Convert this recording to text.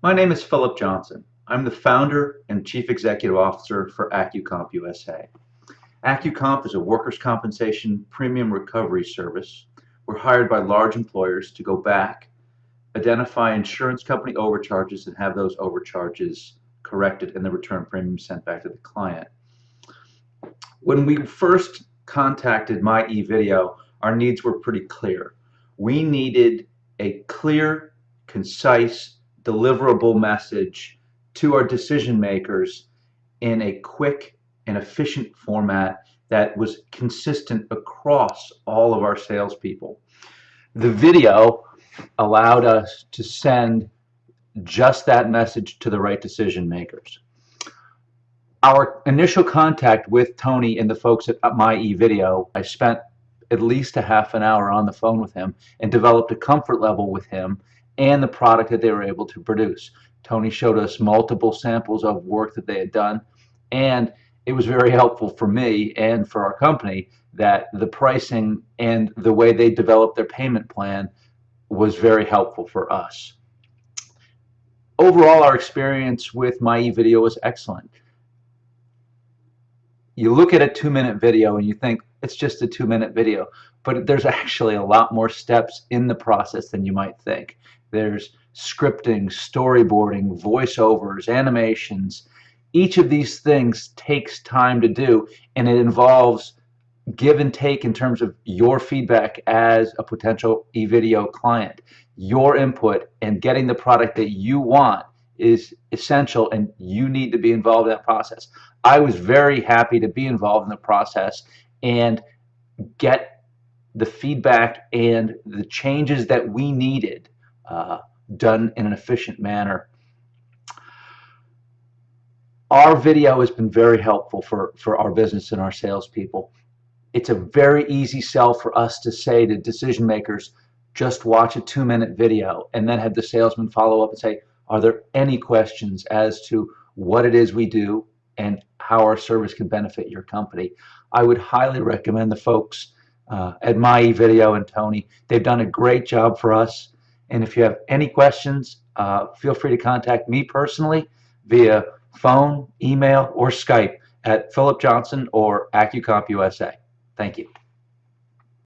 My name is Philip Johnson. I'm the founder and chief executive officer for AccuComp USA. AccuComp is a workers' compensation premium recovery service. We're hired by large employers to go back, identify insurance company overcharges, and have those overcharges corrected and the return premium sent back to the client. When we first contacted My eVideo, our needs were pretty clear. We needed a clear, concise, deliverable message to our decision makers in a quick and efficient format that was consistent across all of our salespeople. The video allowed us to send just that message to the right decision makers. Our initial contact with Tony and the folks at My eVideo, I spent at least a half an hour on the phone with him and developed a comfort level with him and the product that they were able to produce. Tony showed us multiple samples of work that they had done and it was very helpful for me and for our company that the pricing and the way they developed their payment plan was very helpful for us. Overall, our experience with My eVideo was excellent. You look at a two-minute video and you think it's just a two-minute video, but there's actually a lot more steps in the process than you might think. There's scripting, storyboarding, voiceovers, animations. Each of these things takes time to do, and it involves give and take in terms of your feedback as a potential eVideo client. Your input and getting the product that you want is essential and you need to be involved in that process. I was very happy to be involved in the process and get the feedback and the changes that we needed uh, done in an efficient manner. Our video has been very helpful for, for our business and our salespeople. It's a very easy sell for us to say to decision makers, just watch a two minute video and then have the salesman follow up and say, are there any questions as to what it is we do and how our service can benefit your company? I would highly recommend the folks uh, at My Video and Tony. They've done a great job for us. And if you have any questions, uh, feel free to contact me personally via phone, email, or Skype at Philip Johnson or AccuComp USA. Thank you.